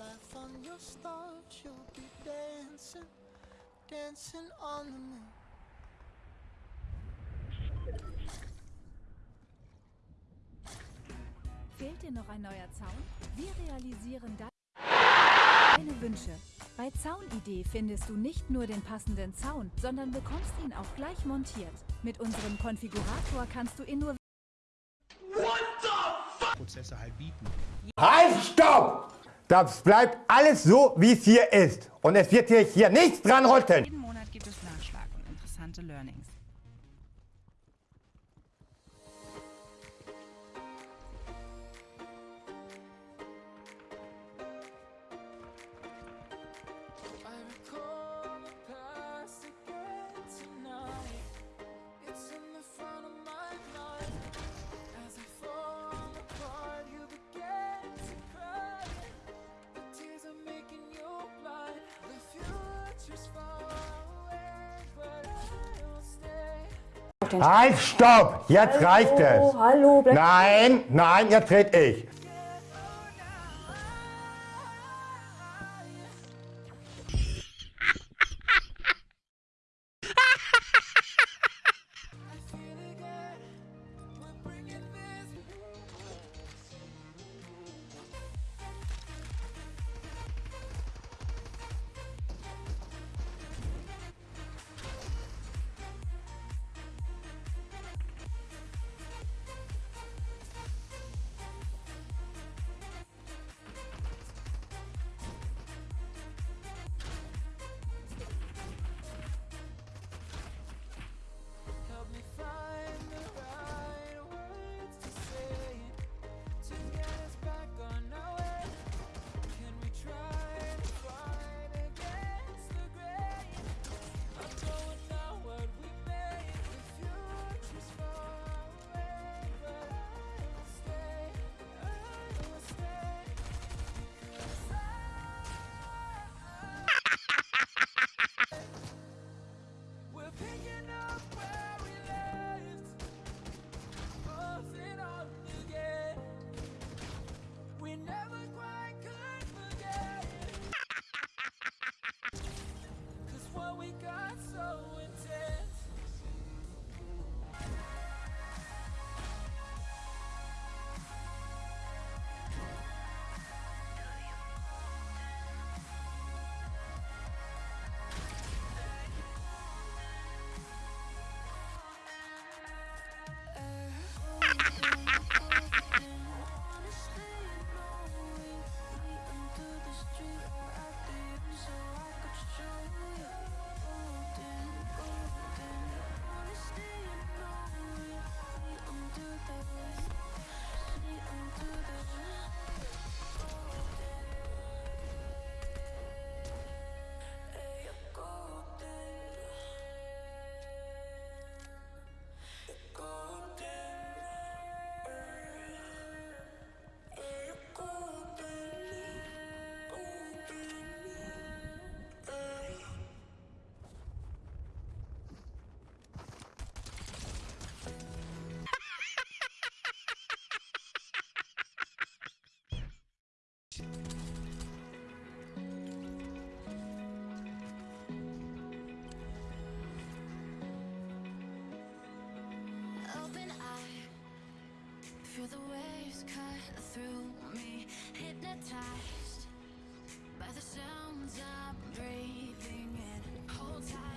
on your stars, you'll be dancing, dancing on the moon. Fehlt dir noch ein neuer Zaun? Wir realisieren deine Wünsche. Bei Zaunidee findest du nicht nur den passenden Zaun, sondern bekommst ihn auch gleich montiert. Mit unserem Konfigurator kannst du in nur Prozesse halt bieten. Halt, stopp! Das bleibt alles so, wie es hier ist. Und es wird hier, hier nichts dran rütteln. Jeden Monat gibt es Nachschlag und interessante Learnings. Halt, stopp! Jetzt reicht es. Hallo, Nein, nein, jetzt red ich. Feel the waves cut through me Hypnotized by the sounds I'm breathing in. Hold tight.